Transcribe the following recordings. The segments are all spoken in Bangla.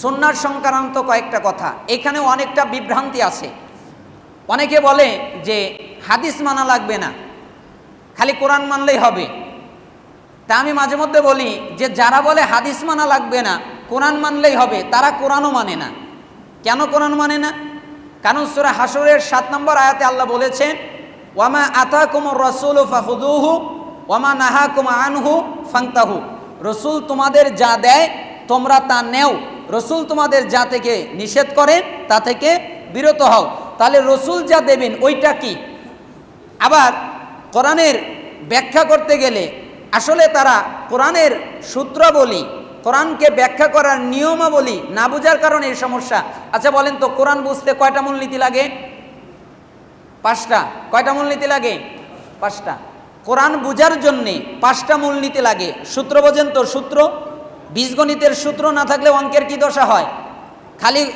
সন্ন্যার সংক্রান্ত কয়েকটা কথা। এখানে অনেকটা বিভ্রান্তি আছে। অনেকে বলে যে হাদিস মানা লাগবে না, খালি কোরআন মানলেই হবে। তা আমি মাঝে মধ্যে বলি যে যারা বলে হাদিস মানা লাগবে না, কোরআন মানলেই হবে, তারা কোরআনও মানে না। কেন কোরআন মানে না? কারণ সুরা হাসরের সাত নম্বর আয়াতে আল্লাহ বলেছেন, ওয়ামা আতা কুমর রসুল ফাহুদুহু ওয়ামা নাহা কুমা আনহু ফাংতাহু। রসুল তোমাদের যা দেয়, তোমরা তা নেও। রসুল তোমাদের যা থেকে নিষেধ করেন তা থেকে বিরত হও। তাহলে রসুল যা দেবেন, ওইটা কি? আবার কোরআনের ব্যাখ্যা করতে গেলে, আসলে তারা কোরআনের সূত্রাবলী, কোরআনকে ব্যাখ্যা করার নিয়মাবলী না বোঝার কারণে এই সমস্যা। আচ্ছা বলেন তো, কোরআন বুঝতে কয়টা মূলনীতি লাগে? পাঁচটা। কয়টা মূলনীতি লাগে? পাঁচটা। কোরআন বোঝার জন্যে পাঁচটা মূলনীতি লাগে। সূত্র বোঝেন তো, সূত্র। বীজগণিতের সূত্র না থাকলে অঙ্কের কি দশা হয়? খালি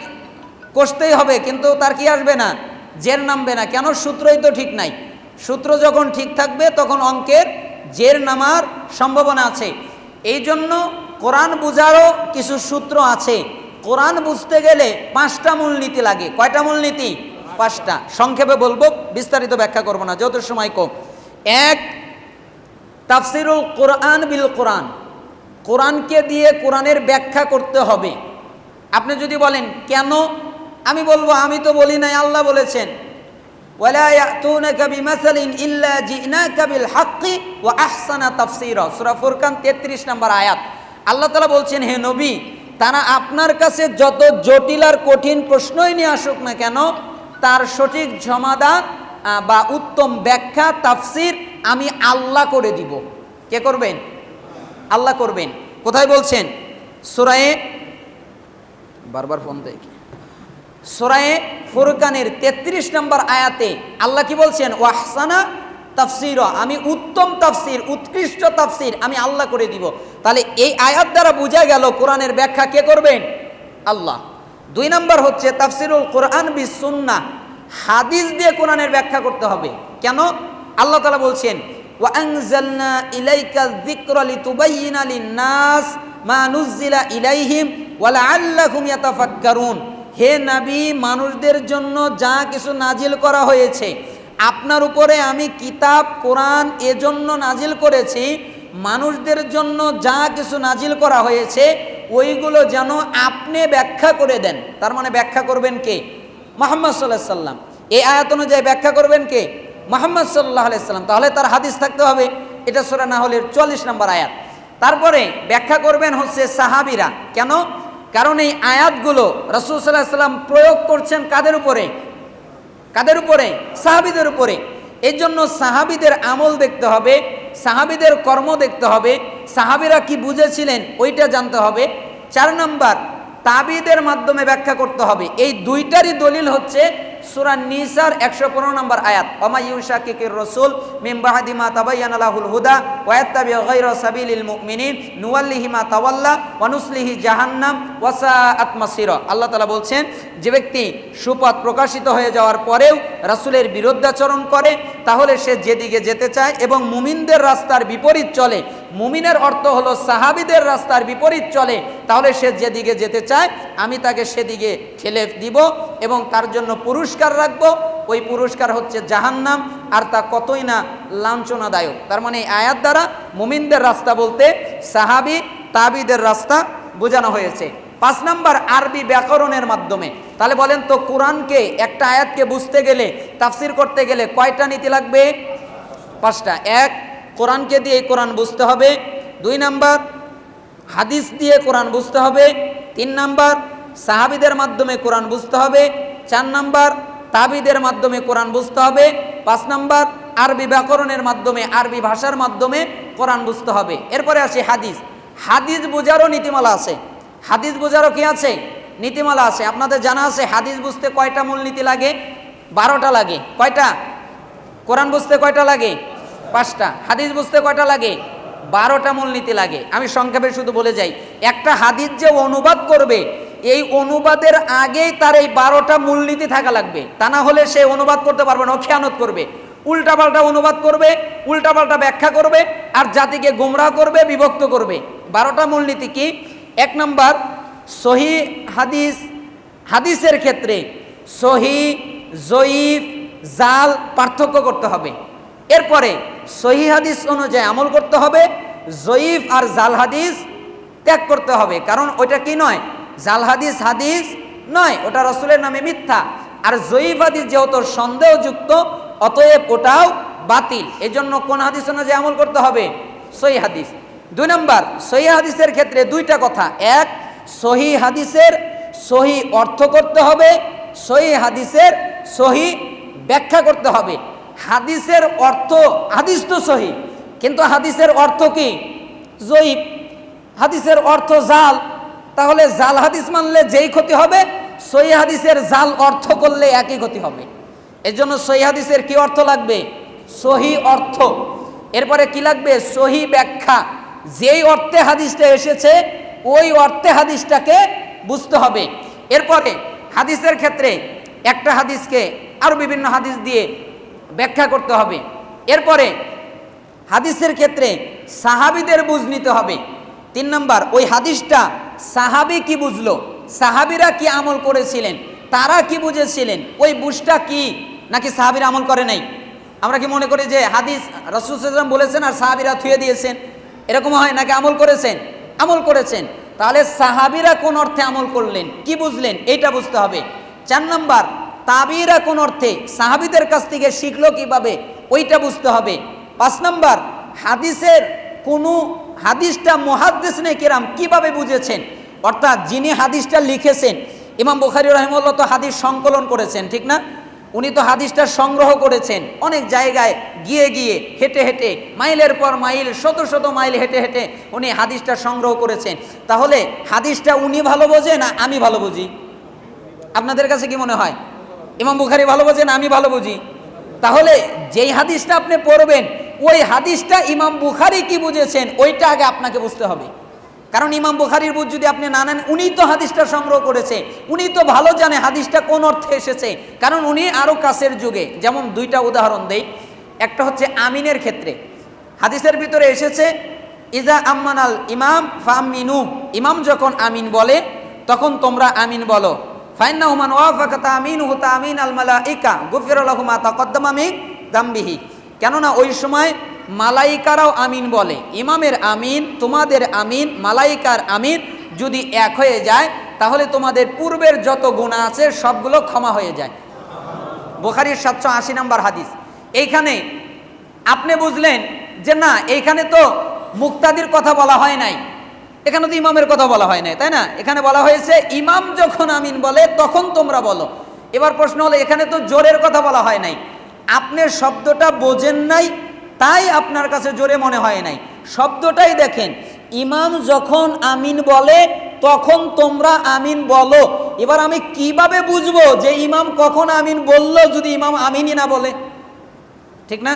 কষতেই হবে, কিন্তু তার কি আসবে না? জের নামবে না। কেন? সূত্রই তো ঠিক নাই। সূত্র যখন ঠিক থাকবে, তখন অঙ্কের জের নামার সম্ভাবনা আছে। এই জন্য কোরআন বুঝারও কিছু সূত্র আছে। কোরআন বুঝতে গেলে পাঁচটা মূলনীতি লাগে। কয়টা মূলনীতি? পাঁচটা। সংক্ষেপে বলব, বিস্তারিত ব্যাখ্যা করব না যত সময় কম। এক, তাফসিরুল কোরআন বিল কোরআন। কোরআনকে দিয়ে কোরআনের ব্যাখ্যা করতে হবে। আপনি যদি বলেন, কেন? আমি বলব, আমি তো বলি নাই, আল্লাহ বলেছেন। তেত্রিশ নম্বর আয়াত। আল্লাহ বলছেন, হে নবী, তারা আপনার কাছে যত জটিল আর কঠিন প্রশ্নই নিয়ে আসুক না কেন, তার সঠিক সমাধান বা উত্তম ব্যাখ্যা, তাফসির আমি আল্লাহ করে দিব। কে করবেন? আল্লাহ করবেন। কোথায় বলছেন? সোরায়ে বারবার ফোন কি? সুরায়ে ফুরকানের ৩৩ নম্বর আয়াতে আল্লাহ কি বলছেন? ওয়াহসানা তাফসির আমি উত্তম তাফসির, উৎকৃষ্ট তাফসির আমি আল্লাহ করে দিব। তাহলে এই আয়াত দ্বারা বোঝা গেল কোরআনের ব্যাখ্যা কে করবেন? আল্লাহ। দুই নম্বর হচ্ছে তাফসিরুল কোরআন বি সুন্নাহ। হাদিস দিয়ে কোরআনের ব্যাখ্যা করতে হবে। কেন? আল্লাহ তালা বলছেন ইলাইকা যিকরা লিতুবাইয়িনা লিন-নাস মা নুজ্জিলা ইলাইহিম ওয়া লাআল্লাহুম ইয়াতাফাক্কারুন হে নাবী, মানুষদের জন্য যা কিছু নাজিল করা হয়েছে, আপনার উপরে আমি কিতাব, কোরআন এজন্য নাজিল করেছি, মানুষদের জন্য যা কিছু নাজিল করা হয়েছে, ওইগুলো যেন আপনি ব্যাখ্যা করে দেন। তার মানে ব্যাখ্যা করবেন কে? মোহাম্মদ সাল্লাহ সাল্লাম এই আয়াত অনুযায়ী ব্যাখ্যা করবেন কে? মোহাম্মদ সাল্লাহ সাল্লাম, তাহলে তার হাদিস থাকতে হবে। এটা সোরা না হলে চল্লিশ নম্বর আয়াত। তারপরে ব্যাখ্যা করবেন হচ্ছে সাহাবিরা। কেন? কারণ এই আয়াতগুলো রসুল সাল্লাহ সাল্লাম প্রয়োগ করছেন কাদের উপরে? কাদের উপরে? সাহাবিদের উপরে। এই জন্য সাহাবিদের আমল দেখতে হবে, সাহাবিদের কর্ম দেখতে হবে। সাহাবিরা কি বুঝেছিলেন ওইটা জানতে হবে। চার নাম্বার, তাবিদের মাধ্যমে ব্যাখ্যা করতে হবে। এই দুইটারই দলিল হচ্ছে সুরা নিসার একশো পনেরো নম্বর আয়াত অমা ইউসা কিকির রসুল মিমবাহাদিমা তাবাইয়ান আলাহুল হুদা ওয়াত্তাবি গায়রা সাবিলিল মুমিনিন, নুওয়াল্লিহি মা তাওয়াল্লা ওয়ানুসলিহি জাহান্নাম ওয়াসা আতমাসির আল্লাহ তাআলা বলছেন, যে ব্যক্তি সুপথ প্রকাশিত হয়ে যাওয়ার পরেও রাসূলের বিরুদ্ধাচরণ করে, তাহলে সে যেদিকে যেতে চায় এবং মুমিনদের রাস্তার বিপরীত চলে মুমিনের অর্থ হলো সাহাবিদের রাস্তার বিপরীত চলে। তাহলে সে যেদিকে যেতে চায়, আমি তাকে সেদিকে ঠেলে দিব এবং তার জন্য পুরস্কার রাখব। ওই পুরস্কার হচ্ছে জাহান্নাম, আর তা কতই না লাঞ্ছনাদায়ক। তার মানে এই আয়াত দ্বারা মুমিনদের রাস্তা বলতে সাহাবি, তাবিদের রাস্তা বোঝানো হয়েছে। পাঁচ নাম্বার, আরবি ব্যাকরণের মাধ্যমে। তাহলে বলেন তো, কোরআনকে, একটা আয়াতকে বুঝতে গেলে, তাফসির করতে গেলে কয়টা নীতি লাগবে? পাঁচটা। এক কোরআনকে দিয়ে কোরআন বুঝতে হবে। দুই নাম্বার, হাদিস দিয়ে কোরআন বুঝতে হবে। তিন নাম্বার, সাহাবিদের মাধ্যমে কোরআন বুঝতে হবে। চার নাম্বার, তাবিদের মাধ্যমে কোরআন বুঝতে হবে। পাঁচ নাম্বার, আরবি ব্যাকরণের মাধ্যমে, আরবি ভাষার মাধ্যমে কোরআন বুঝতে হবে। এরপরে আসি হাদিস। হাদিস বোঝারও নীতিমালা আছে। হাদিস বোঝারও কি আছে? নীতিমালা আছে। আপনাদের জানা আছে, হাদিস বুঝতে কয়টা মূলনীতি লাগে? বারোটা লাগে। কয়টা? কোরআন বুঝতে কয়টা লাগে? পাঁচটা। হাদিস বুঝতে কয়টা লাগে? বারোটা মূলনীতি লাগে। আমি সংক্ষেপে শুধু বলে যাই। একটা হাদিস যে অনুবাদ করবে, এই অনুবাদের আগেই তার এই বারোটা মূলনীতি থাকা লাগবে। তা না হলে সে অনুবাদ করতে পারবে না খেয়ানত করবে। উল্টাপাল্টা অনুবাদ করবে, উল্টাপাল্টা ব্যাখ্যা করবে, আর জাতিকে গুমরাহ করবে, বিভক্ত করবে। বারোটা মূলনীতি কি? এক নম্বর, সহি হাদিস, হাদিসের ক্ষেত্রে সহি, জয়ীফ, জাল পার্থক্য করতে হবে। এরপরে সহি হাদিস অনুযায়ী আমল করতে হবে, জয়ীফ আর জাল হাদিস ত্যাগ করতে হবে। কারণ ওইটা কি নয়? জাল হাদিস হাদিস নয়, ওটা রসুলের নামে মিথ্যা। আর জয়ীফ হাদিস যেহেতু সন্দেহযুক্ত, অতএব ওটাও বাতিল। এজন্য কোন হাদিস অনুযায়ী আমল করতে হবে? সহি হাদিস। দুই নম্বর, সহি হাদিসের ক্ষেত্রে দুইটা কথা। এক, সহি হাদিসের সহি অর্থ করতে হবে, সহি হাদিসের সহি ব্যাখ্যা করতে হবে। হাদিসের অর্থ, হাদিস তো সহি, কিন্তু হাদিসের অর্থ কি? জয়ীব হাদিসের অর্থ জাল, তাহলে জাল হাদিস মানলে যেই ক্ষতি হবে, সহি হাদিসের জাল অর্থ করলে একই ক্ষতি হবে। এর জন্য সহি হাদিসের কি অর্থ লাগবে? সহি অর্থ। এরপরে কি লাগবে? সহি ব্যাখ্যা। যেই অর্থে হাদিসটা এসেছে, ওই অর্থে হাদিসটাকে বুঝতে হবে। এরপরে হাদিসের ক্ষেত্রে একটা হাদিসকে আরও বিভিন্ন হাদিস দিয়ে ব্যাখ্যা করতে হবে। এরপরে হাদিসের ক্ষেত্রে সাহাবিদের বুঝ নিতে হবে। তিন নম্বর, ওই হাদিসটা সাহাবি কি বুঝলো? সাহাবিরা কি আমল করেছিলেন? তারা কি বুঝেছিলেন? ওই বুঝটা কি? নাকি সাহাবিরা আমল করে নাই? আমরা কি মনে করি যে হাদিস রসুলাম বলেছেন আর সাহাবিরা থুয়ে দিয়েছেন? এরকম হয় নাকি আমল করেছেন? আমল করেছেন। তাহলে সাহাবিরা কোন অর্থে আমল করলেন? কি বুঝলেন? এইটা বুঝতে হবে। চার নম্বর তাবিরা কোন অর্থে? সাহাবিদের কাছ থেকে শিখলো কীভাবে? ওইটা বুঝতে হবে। পাঁচ নম্বর, হাদিসের কোনো হাদিসটা মহাদ্দেশ নেই কেরাম কীভাবে বুঝেছেন? অর্থাৎ যিনি হাদিসটা লিখেছেন, ইমাম বুখারি রহমল্লা তো হাদিস সংকলন করেছেন, ঠিক না? উনি তো হাদিসটা সংগ্রহ করেছেন অনেক জায়গায় গিয়ে গিয়ে হেঁটে হেঁটে, মাইলের পর মাইল, শত শত মাইল হেঁটে হেঁটে উনি হাদিসটা সংগ্রহ করেছেন। তাহলে হাদিসটা উনি ভালো বোঝে না আমি ভালো বুঝি? আপনাদের কাছে কি মনে হয়? ইমাম বুখারি ভালো বোঝেন, আমি ভালো বুঝি। তাহলে যেই হাদিসটা আপনি পড়বেন, ওই হাদিসটা ইমাম বুখারি কি বুঝেছেন, ওইটা আগে আপনাকে বুঝতে হবে। কারণ ইমাম বুখারির বুঝ যদি আপনি না নেন উনি তো হাদিসটা সংগ্রহ করেছে উনি তো ভালো জানে হাদিসটা কোন অর্থে এসেছে। কারণ উনি আরও কাছের যুগে, যেমন দুইটা উদাহরণ দেই। একটা হচ্ছে আমিনের ক্ষেত্রে। হাদিসের ভিতরে এসেছে, ইজা আম্মানাল ইমাম ফামিনু ইমাম যখন আমিন বলে, তখন তোমরা আমিন বলো। ফাইন্না হুমান ওয়াফাকাতা আমিন হুতা আমিন আল মালাইকা, গুফির লাহুমা তাকদ্দামা মিন দামবিহি। কেননা ওই সময় মালাইকারাও আমিন বলে, ইমামের আমিন, তোমাদের আমিন, মালাইকার আমিন যদি এক হয়ে যায়, তাহলে তোমাদের পূর্বের যত গুণা আছে সবগুলো ক্ষমা হয়ে যায়। বোখারির সাতশো আশি নম্বর হাদিস। এইখানে আপনি বুঝলেন যে না, এইখানে তো মুক্তাদির কথা বলা হয় নাই। এখানে তো ইমামের কথা বলা হয় নাই, তাই না? এখানে বলা হয়েছে, ইমাম যখন আমিন বলে, তখন তোমরা বলো। এবার প্রশ্ন হলো, এখানে তো জোরের কথা বলা হয় নাই। আপনি শব্দটা বোঝেন নাই, তাই আপনার কাছে জোরে মনে হয় নাই। শব্দটাই দেখেন, ইমাম যখন আমিন বলে, তখন তোমরা আমিন বলো। এবার আমি কীভাবে বুঝব যে ইমাম কখন আমিন বলল, যদি ইমাম আমিনই না বলে? ঠিক না?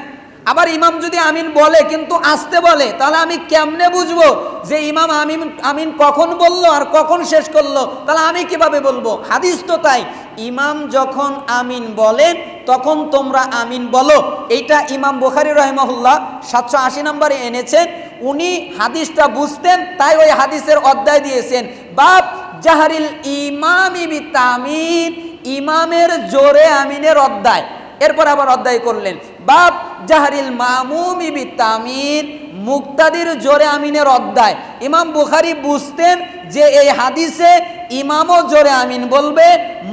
আবার ইমাম যদি আমিন বলে, কিন্তু আসতে বলে, তাহলে আমি কেমনে বুঝব যে ইমাম আমিন আমিন কখন বলল আর কখন শেষ করল? তাহলে আমি কীভাবে বলব? হাদিস তো তাই, ইমাম যখন আমিন বলেন তখন তোমরা আমিন বলো। এইটা ইমাম বুখারি রহমহুল্লাহ সাতশো আশি নম্বরে এনেছেন উনি হাদিসটা বুঝতেন, তাই ওই হাদিসের অধ্যায় দিয়েছেন। বাপ জাহারিল ইমামি বিতামিন, ইমামের জোরে আমিনের অধ্যায়। এরপর আবার অধ্যায় করলেন। বাপ জাহারিল মামুমি বিতামিন, মুক্তাদির জোরে আমিনের অধ্যায়। ইমাম বুখারি বুঝতেন যে এই হাদিসে ইমামও জোরে আমিন বলবে,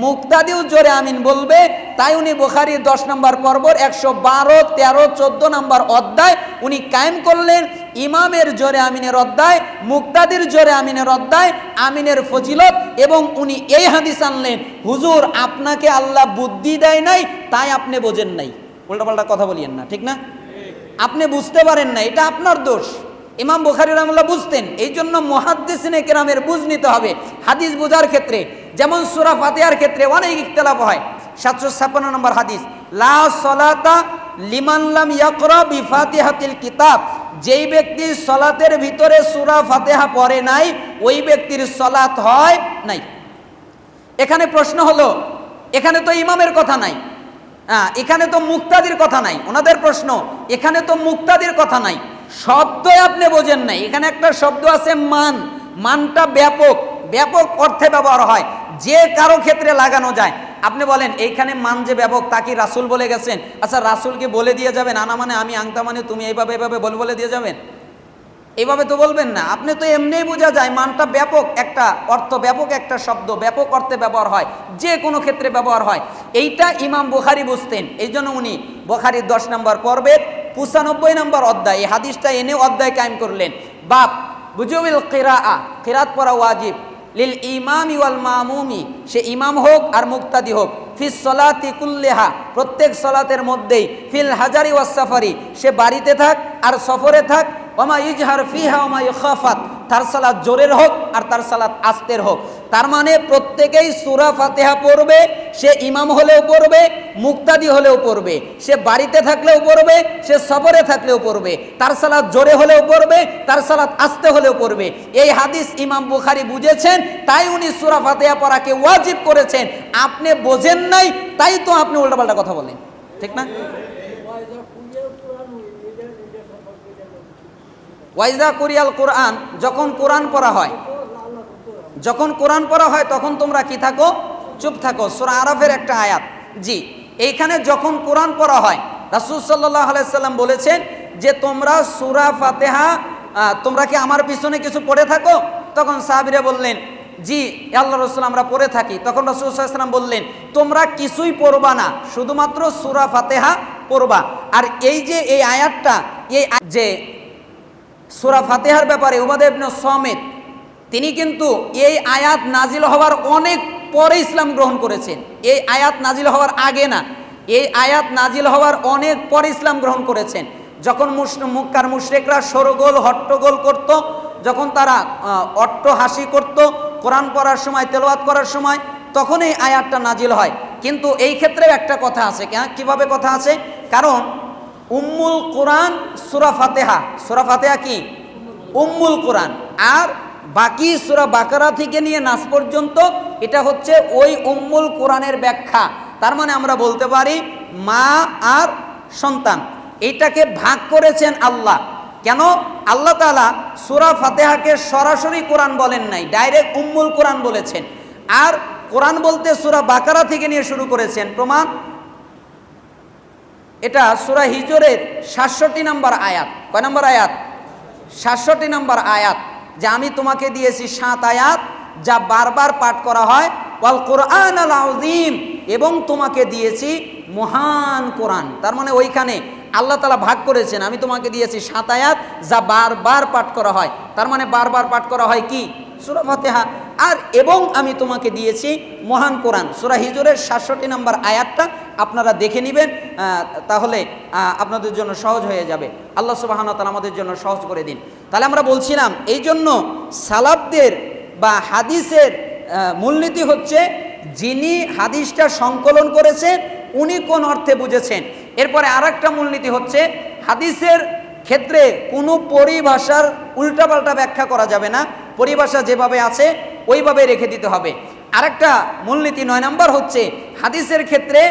মুক্তাদিও জোরে আমিন বলবে। তাই উনি বুখারি দশ নম্বর পর্বর, একশো বারো, তেরো, চোদ্দ নম্বর অধ্যায় উনি কায়েম করলেন, ইমামের জোরে আমিনের অধ্যায়, মুক্তাদির জোরে আমিনের অধ্যায়, আমিনের ফজিলত, এবং উনি এই হাদিস আনলেন, হুজুর, আপনাকে আল্লাহ বুদ্ধি দেয় নাই, তাই আপনি বোঝেন নাই। উল্টাপাল্টা কথা বলিয়েন না, ঠিক না? আপনি বুঝতে পারেন না, এটা আপনার দোষ। ইমাম বুখারি রহমুল্লাহ বুঝতেন, এই জন্য মহাদ্দেসিনে কেরামের বুঝ নিতে হবে। হাদিস বোঝার ক্ষেত্রে, যেমন সুরা ফাতেহার ক্ষেত্রে অনেক ইখতলাফ হয়। সাতশো ছাপ্পান্ন নম্বর হাদিস, লা সলাতা লিমানলাম ইয়াকরা কিতাব। যেই ব্যক্তি সলাতের ভিতরে সুরা ফাতেহা পড়ে নাই, ওই ব্যক্তির সলাত হয় নাই। এখানে প্রশ্ন হলো, এখানে তো ইমামের কথা নাই। এখানে তো মুক্তাদির কথা নাই, ওনাদের প্রশ্ন, এখানে তো মুক্তাদির কথা নাই। শব্দই আপনি বোঝেন নাই, এখানে একটা শব্দ আছে মান, মানটা ব্যাপক ব্যাপক অর্থে ব্যবহার হয়, যে কারও ক্ষেত্রে লাগানো যায়। আপনি বলেন, এইখানে মান যে ব্যাপক, তা কি রাসুল বলে গেছেন? আচ্ছা রাসুলকে বলে দিয়ে যাবেন? আনা মানে আমি আংতা মানে তুমি এইভাবে এইভাবে বলে বলে দিয়ে যাবেন? এইভাবে তো বলবেন না। আপনি তো এমনিই বোঝা যায় মানটা ব্যাপক একটা অর্থ, ব্যাপক একটা শব্দ, ব্যাপক অর্থে ব্যবহার হয়, যে কোনো ক্ষেত্রে ব্যবহার হয়। এইটা ইমাম বুখারি বুঝতেন। এই জন্য উনি বুখারির দশ নম্বর পর্বের পঁচানব্বই নম্বর অধ্যায়, এই হাদিসটা এনে অধ্যায় কায়েম করলেন। বাপ বুজুবিল কিরা কিরাত পড়া ওয়াজিব। লিল ইমাম ওয়াল মামুমি, সে ইমাম হোক আর মুক্তাদি হোক। ফিস সলাতি কুল্লেহা, প্রত্যেক সলাতের মধ্যেই, ফিল হাজারি ওয়াসাফারি সে বাড়িতে থাক আর সফরে থাক ওমা ইজহার ফিহা, ওমা ইখাফাত। তার সালাত জোরের হোক আর তার সালাত আস্তের হোক। তার মানে প্রত্যেকেই সুরা ফাতেহা পড়বে, সে ইমাম হলেও পড়বে, মুক্তাদি হলেও পড়বে। সে বাড়িতে থাকলেও পড়বে, সে সফরে থাকলেও পড়বে। তার সালাত জোরে হলেও পড়বে, তার সালাত আস্তে হলেও পড়বে। এই হাদিস ইমাম বুখারি বুঝেছেন, তাই উনি সুরা ফাতেহা পড়াকে ওয়াজিব করেছেন। আপনি বোঝেন নাই, তাই তো আপনি উল্টাপাল্টা কথা বলেন। ঠিক না? ওয়াইজা কুরিয়াল কোরআন, যখন কোরআন পড়া হয়। যখন কোরআন পড়া হয়, তখন তোমরা কি থাকো? চুপ থাকো। সুরা আরফের একটা আয়াত। জি, এইখানে যখন কোরআন পড়া হয়, রাসুল সাল্লাহ আলাইসাল্লাম বলেছেন যে, তোমরা সুরা ফাতেহা তোমরা কি আমার পিছনে কিছু পড়ে থাকো? তখন সাহাবিরা বললেন, জি আল্লাহ রসুল, আমরা পড়ে থাকি। তখন রসুল সাল্লাম বললেন, তোমরা কিছুই পড়বা না, শুধুমাত্র সুরা ফাতেহা পড়বা। আর এই যে, এই আয়াতটা, এই যে সুরা ফাতেহার ব্যাপারে উবাদে ইবনে সমেত, তিনি কিন্তু এই আয়াত নাজিল হওয়ার অনেক পরে ইসলাম গ্রহণ করেছেন। এই আয়াত নাজিল হওয়ার আগে না, এই আয়াত নাজিল হওয়ার অনেক পরে ইসলাম গ্রহণ করেছেন। যখন মুক্কার মুশরেকরা সরগোল, হট্টগোল করত, যখন তারা অট্ট হাসি করত, কোরআন পড়ার সময়, তেলাওয়াত করার সময় তখন এই আয়াতটা নাজিল হয়। কিন্তু এই ক্ষেত্রেও একটা কথা আছে কীভাবে কথা আছে? কারণ উম্মুল কোরআন সুরা ফাতেহা। সুরা ফাতেহা কি? উম্মুল কোরআন। আর বাকি সুরা বাকারা থেকে নিয়ে নাস পর্যন্ত এটা হচ্ছে ওই উম্মুল কোরআনের ব্যাখ্যা। তার মানে আমরা বলতে পারি মা আর সন্তান। এটাকে ভাগ করেছেন আল্লাহ। কেন? আল্লাহ তালা সুরা ফাতেহাকে সরাসরি কোরআন বলেন নাই, ডাইরেক্ট উম্মুল কোরআন বলেছেন। আর কোরআন বলতে সুরা বাকারা থেকে নিয়ে শুরু করেছেন। প্রমাণ? এটা সুরা হিজরের সাতষট্টি নম্বর আয়াত। কয় নম্বর আয়াত? সাতষট্টি নম্বর আয়াত যে আমি তোমাকে দিয়েছি সাত আয়াত যা বারবার পাঠ করা হয়। ওয়াল কোরআন আল আযীম। এবং তোমাকে দিয়েছি মহান কোরআন। তার মানে ওইখানে আল্লাহ তালা ভাগ করেছেন, আমি তোমাকে দিয়েছি সাত আয়াত যা বারবার পাঠ করা হয়। তার মানে বারবার পাঠ করা হয় কি? সুরা ফাতেহা। আর এবং আমি তোমাকে দিয়েছি মহান কোরআন। সুরা হিজুরের সাতষট্টি নম্বর আয়াতটা আপনারা দেখে নেবেন তাহলে আপনাদের জন্য সহজ হয়ে যাবে। আল্লাহ সুবাহান তালা আমাদের জন্য সহজ করে দিন। তাহলে আমরা বলছিলাম এই জন্য সালাবদের বা হাদিসের মূলনীতি হচ্ছে যিনি হাদিসটা সংকলন করেছেন উনি কোন অর্থে বুঝেছেন? এরপরে আর একটা মূলনীতি হচ্ছে, হাদিসের ক্ষেত্রে কোনো পরিভাষার উল্টাপাল্টা ব্যাখ্যা করা যাবে না। পরিভাষা যেভাবে আছে, ওইভাবে রেখে দিতে হবে। আরেকটা মূলনীতি নয় নাম্বার হচ্ছে, হাদিসের ক্ষেত্রে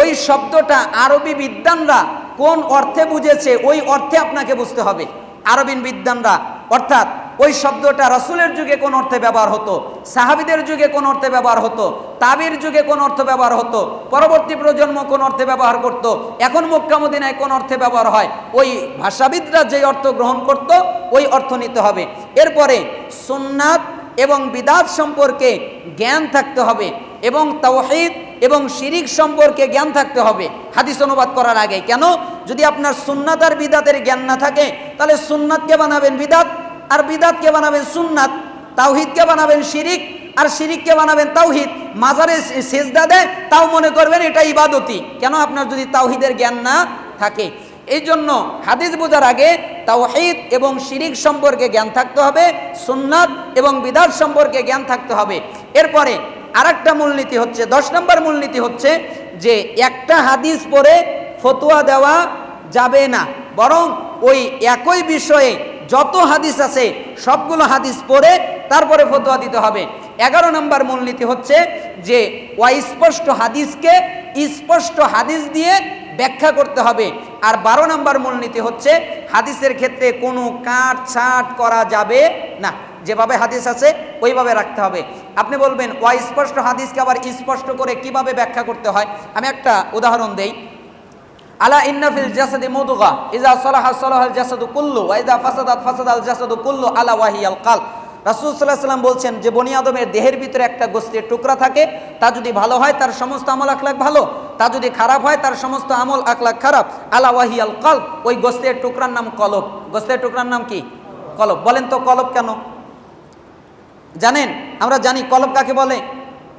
ওই শব্দটা আরবি বিদ্বানরা কোন অর্থে বুঝেছে, ওই অর্থে আপনাকে বুঝতে হবে। আরবিন বিদ্বানরা, অর্থাৎ ওই শব্দটা রসুলের যুগে কোন অর্থে ব্যবহার হতো? সাহাবিদের যুগে কোন অর্থে ব্যবহার হতো? তাবির যুগে কোন অর্থে ব্যবহার হতো? পরবর্তী প্রজন্ম কোন অর্থে ব্যবহার করত? এখন মক্কামদিনায় কোন অর্থে ব্যবহার হয়? ওই ভাষাবিদরা যে অর্থ গ্রহণ করত, ওই অর্থ নিতে হবে। এরপরে সুন্নাত এবং বিদাত সম্পর্কে জ্ঞান থাকতে হবে এবং তাওহিদ এবং শিরিক সম্পর্কে জ্ঞান থাকতে হবে। হাদিস অনুবাদ করার আগে। কেন? যদি আপনার সুন্নাত আর বিদাতের জ্ঞান না থাকে, তাহলে সুন্নাতকে বানাবেন বিদাত। আর বিদাতকে বানাবেন সুন্নাত তাওহিদকে বানাবেন শিরিক, আর শিরিককে বানাবেন তাওহিদ। মাজারে সেজদা দেয়, তাও মনে করবেন এটা ইবাদতি। কেন আপনার যদি তাওহিদের জ্ঞান না থাকে? এই জন্য হাদিস বোঝার আগে তাওহিদ এবং শিরিক সম্পর্কে জ্ঞান থাকতে হবে, সুন্নাত এবং বিদাত সম্পর্কে জ্ঞান থাকতে হবে। এরপরে আরেকটা মূলনীতি হচ্ছে, দশ নম্বর মূলনীতি হচ্ছে যে একটা হাদিস পরে ফতোয়া দেওয়া যাবে না, বরং ওই একই বিষয়ে যত হাদিস আছে, সবগুলো হাদিস পড়ে তারপরে ফতোয়া দিতে হবে। এগারো নম্বর মূলনীতি হচ্ছে যে, অস্পষ্ট হাদিসকে স্পষ্ট হাদিস দিয়ে ব্যাখ্যা করতে হবে। আর বারো নম্বর মূলনীতি হচ্ছে, হাদিসের ক্ষেত্রে কোনো কাট ছাট করা যাবে না। যেভাবে হাদিস আছে, ওইভাবে রাখতে হবে। আপনি বলবেন, অস্পষ্ট হাদিসকে আবার স্পষ্ট করে কীভাবে ব্যাখ্যা করতে হয়? আমি একটা উদাহরণ দেই। আলা ইন্নাফিল জাসাদি মুদগা, ইজা সালাহা সালাহাল জাসাদু কুল্লু, ওয়া ইজা ফাসাদাত ফাসাদাল জাসাদু কুল্লু আলা ওয়াহিয়াল কালব। রাসূল আলাইহি সাল্লাম বলছেন, যে বনি আদমের দেহের ভিতরে একটা গোস্তের টুকরা থাকে, তা যদি ভালো হয়, তার সমস্ত আমল আখলাক ভালো, তা যদি খারাপ হয়, তার সমস্ত আমল আখলাক খারাপ। আলা ওয়াহিয়াল কালব, ওই গোস্তের টুকরার নাম কলব। গোস্তের টুকরার নাম কি? কলব। বলেন তো কলব কেন? জানেন, আমরা জানি কলব কাকে বলে?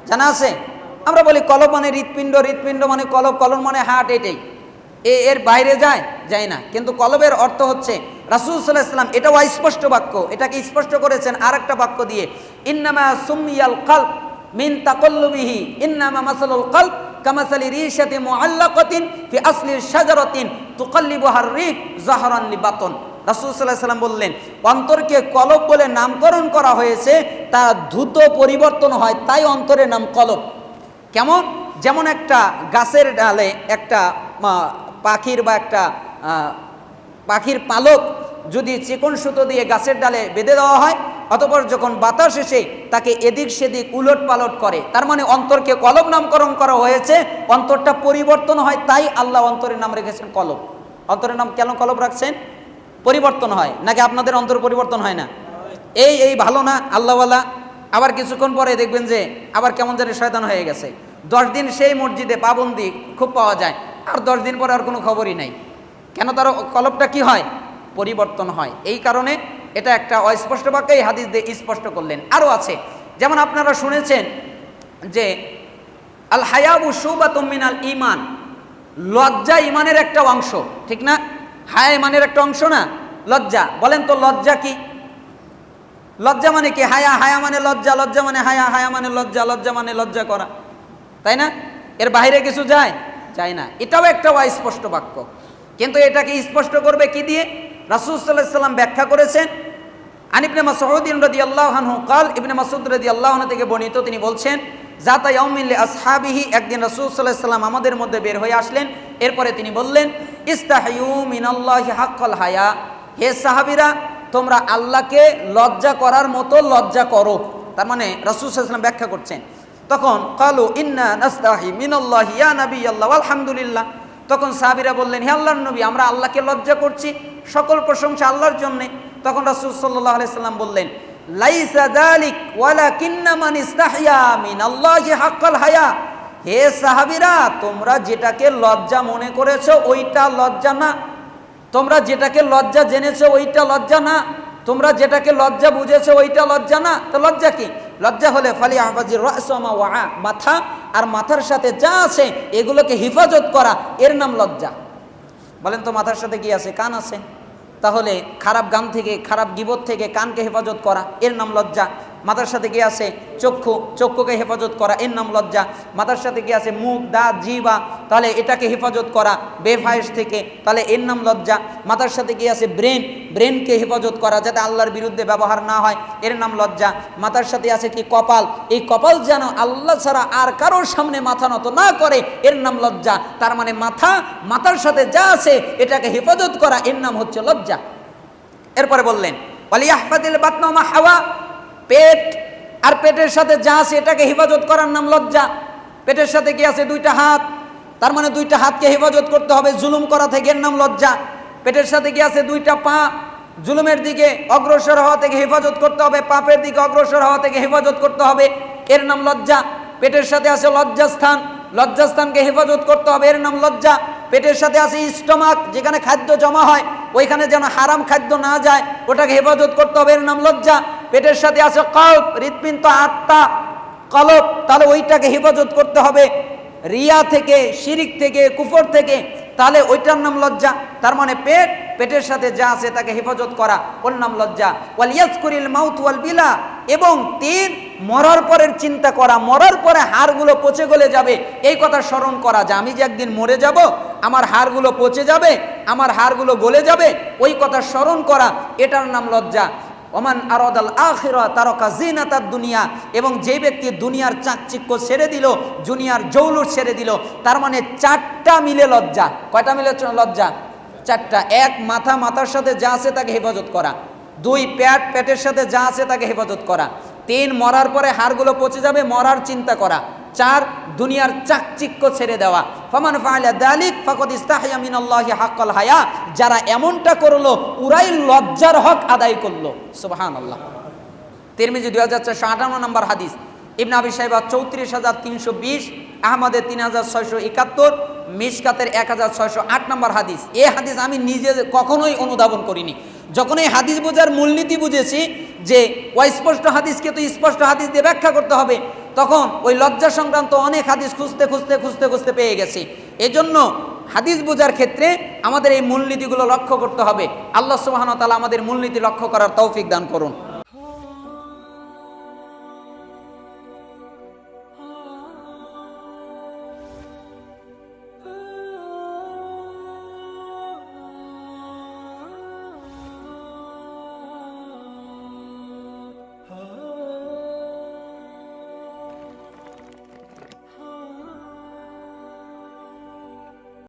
জানা আছে? আমরা বলি কলব মানে হৃৎপিণ্ড হৃৎপিণ্ড মানে কলব কলম মানে হার্ট এটাই এ এর বাইরে যায় যায় না। কিন্তু কলবের অর্থ হচ্ছে, রাসুল সাল্লাহ ইসলাম এটাও স্পষ্ট বাক্য, এটাকে স্পষ্ট করেছেন আর একটা বাক্য দিয়ে, ইন্নামা সুমিয়াল কাল্প মিন তাকল্লুবিহি, ইন্নামা মাসালুল কাল্প কামাসালি রিশাতি মুআল্লাকাতিন ফি আসলি শাজারাতিন তুকাল্লিবুহার রিহ জাহরান লিবাতন। রাসূল সাল্লাল্লাহু আলাইহি সাল্লাম বললেন, অন্তরকে কলব বলে নামকরণ করা হয়েছে, তা দ্রুত পরিবর্তন হয়, তাই অন্তরের নাম কলব। কেমন? যেমন একটা গাছের ডালে একটা পাখির বা একটা পাখির পালক যদি চিকন সুতো দিয়ে গাছের ডালে বেঁধে দেওয়া হয়, অতপর যখন বাতাস এসে তাকে এদিক সেদিক উলট পালট করে, তার মানে অন্তরকে কলম নামকরণ করা হয়েছে, অন্তরটা পরিবর্তন হয়, তাই আল্লাহ অন্তরের নাম রেখেছেন কলব অন্তরের নাম কেন কলব রাখছেন? পরিবর্তন হয়, নাকি আপনাদের অন্তর পরিবর্তন হয় না? এই এই ভালো না, আল্লাহওয়ালা। আবার কিছুক্ষণ পরে দেখবেন যে আবার কেমন জানি শয়তান হয়ে গেছে। দশ দিন সেই মসজিদে পাবন্দি খুব পাওয়া যায়। আর দশ দিন পরে আর কোনো খবরই নাই। কেন তার কলবটা কি হয়? পরিবর্তন হয়। এই কারণে এটা একটা অস্পষ্ট বাক্য হাদিস দিয়ে স্পষ্ট করলেন। আরও আছে, যেমন আপনারা শুনেছেন যে আল হায়াবু সুবাতুম মিনাল ইমান লজ্জা ইমানের একটা অংশ, ঠিক না? হায়া ইমানের একটা অংশ না? লজ্জা। বলেন তো লজ্জা কি? লজ্জা মানে কি? হায়া হায়া মানে লজ্জা লজ্জা মানে হায়া হায়া মানে লজ্জা লজ্জা মানে লজ্জা করা। তাই না? এর বাইরে কিছু যায়? চায় না। এটাও একটা অস্পষ্ট বাক্য। কিন্তু এটাকে স্পষ্ট করবে কি দিয়ে? রাসুলসাল্লাহ ব্যাখ্যা করেছেন, আন আনিবনে মাসউদ্দিন রদি আল্লাহানহু কাল, ইবনে মাসুদ রদি আল্লাহনা থেকে বর্ণিত, তিনি বলছেন জাতা ইয়মিল্লি আসহাবিহি একদিন রসুলসাল্লাহ সাল্লাম আমাদের মধ্যে বের হয়ে আসলেন। এরপরে তিনি বললেন, ইস্তাহিউ মিনাল্লাহি হাক্কল হায়া হে সাহাবিরা, তোমরা আল্লাহকে লজ্জা করার মতো লজ্জা করো। তার মানে রসুলসাল্লাম ব্যাখ্যা করছেন তখন কালু, ইন্না নাস্তাহি মিনাল্লাহি, ইয়া নবী আল্লাহ আলহামদুলিল্লাহ তখন সাহাবীরা বললেন, হে আল্লাহর নবী, আমরা আল্লাহকে লজ্জা করছি, সকল প্রশংসা আল্লাহর জন্যে। তখন রাসূল সাল্লাল্লাহু আলাইহি সাল্লাম বললেন, লাইসা যালিক, ওয়ালাকিন্না মান ইস্তাহিয়া মিনাল্লাহি হাক্কাল হায়া। হে সাহাবীরা, তোমরা যেটাকে লজ্জা মনে করেছ, ওইটা লজ্জা না। তোমরা যেটাকে লজ্জা জেনেছো, ওইটা লজ্জা না। তোমরা যেটাকে লজ্জা বুঝেছ, ওইটা লজ্জা না। তো লজ্জা কি? লজ্জা হলে ফালি আহবাজির রসমা ওয়া মাথা আর মাথার সাথে যা আছে এগুলোকে হেফাজত করা, এর নাম লজ্জা। বলেন তো মাথার সাথে কি আছে? কান আছে। তাহলে খারাপ গান থেকে, খারাপ গিবত থেকে কানকে হেফাজত করা, এর নাম লজ্জা। মাথার সাথে কি আছে চক্ষু, চক্ষুকে হেফাজত করা এর নাম লজ্জা। মাথার সাথে কি আছে মুখ, দাঁত জিবা তাহলে এটাকে হেফাজত করা বেফায়েস থেকে, তাহলে এর নাম লজ্জা। মাথার সাথে কি আছে ব্রেন, ব্রেনকে হেফাজত করা, যাতে আল্লাহর বিরুদ্ধে ব্যবহার না হয় এর নাম লজ্জা। মাথার সাথে আছে কি কপাল? এই কপাল যেন আল্লাহ ছাড়া আর কারোর সামনে মাথা নত না করে এর নাম লজ্জা। তার মানে মাথা মাথার সাথে যা আছে, এটাকে হেফাজত করা এর নাম হচ্ছে লজ্জা। এরপরে বললেন, ওয়ালিয়াহফাদিল বাতনামা হাওয়া। পেট আর পেটের সাথে যা আছে এটাকে হেফাজত করার নাম লজ্জা। পেটের সাথে কি আছে? দুইটা হাত। তার মানে দুইটা হাতকে হেফাজত করতে হবে। জুলুম করা থেকে এর নাম লজ্জা। পেটের সাথে কি আছে? দুইটা পা। জুলুমের দিকে অগ্রসর হওয়া থেকে হেফাজত করতে হবে। পাপের দিকে অগ্রসর হওয়া থেকে হেফাজত করতে হবে। এর নাম লজ্জা। পেটের সাথে আছে লজ্জাস্থান। লজ্জাস্থানকে হেফাজত করতে হবে। এর নাম লজ্জা। পেটের সাথে আছে স্টমাক, যেখানে খাদ্য জমা হয়, ওইখানে যেন হারাম খাদ্য না যায়, ওটাকে হেফাজত করতে হবে। এর নাম লজ্জা। পেটের সাথে আছে কল্প, হৃৎপিণ্ড, আত্মা, কলপ, তাহলে ওইটাকে হেফাজত করতে হবে। রিয়া থেকে, শিরিক থেকে, কুফর থেকে, তাহলে ওইটার নাম লজ্জা। তার মানে পেট, পেটের সাথে যা আছে তাকে হেফাজত করা, ওর নাম লজ্জা। ওয়াল ইয়াজকুরিল মাউত ওয়াল বিলা, এবং তিন, মরার পরের চিন্তা করা। মরার পরে হাড়গুলো পচে গলে যাবে। এই কথা স্মরণ করা যে আমি যে একদিন মরে যাব, আমার হাড়গুলো পচে যাবে, আমার হাড়গুলো গলে যাবে, ওই কথা স্মরণ করা, এটার নাম লজ্জা। ওমান আরদাল আখিরা তারকা জিনাতার দুনিয়া, এবং যে ব্যক্তি দুনিয়ার চাকচিক্য ছেড়ে দিল, দুনিয়ার জৌলুর ছেড়ে দিল, তার মানে চারটা মিলে লজ্জা। কয়টা মিলে লজ্জা? চারটা। এক, মাথা মাথার সাথে যা আছে তাকে হেফাজত করা। দুই প্যাট প্যাটের সাথে যা আছে তাকে হেফাজত করা। তিন, মরার পরে হাড়গুলো পচে যাবে, মরার চিন্তা করা। চার দুনিয়ার চাকচিক্য ছেড়ে দেওয়া। ফমান ফাআলা দালিক ফাকাদ ইস্তাহয়া মিনাল্লাহি হাক্কাল হায়া। যারা এমনটা করল, উরাই লজ্জার হক আদায় করল। সুবহানাল্লাহ। তিরমিজি দুই হাজার চারশো আটান্ন নম্বর হাদিস। ইবনা আবি সাহেবা চৌত্রিশ হাজার তিনশো বিশ আহমদের তিন হাজার ছয়শো একাত্তর, মিসকাতের এক হাজার ছয়শো আট নম্বর হাদিস। এ হাদিস আমি নিজে কখনোই অনুধাবন করিনি। যখন এই হাদিস বোঝার মূলনীতি বুঝেছি যে, অস্পষ্ট হাদিসকে তো স্পষ্ট হাদিস দিয়ে ব্যাখ্যা করতে হবে। তখন ওই লজ্জা সংক্রান্ত অনেক হাদিস খুঁজতে খুঁজতে খুঁজতে খুঁজতে পেয়ে গেছি। এজন্য হাদিস বোঝার ক্ষেত্রে আমাদের এই মূলনীতিগুলো লক্ষ্য করতে হবে। আল্লাহ সুবহানাহু তালা আমাদের মূলনীতি লক্ষ্য করার তৌফিক দান করুন।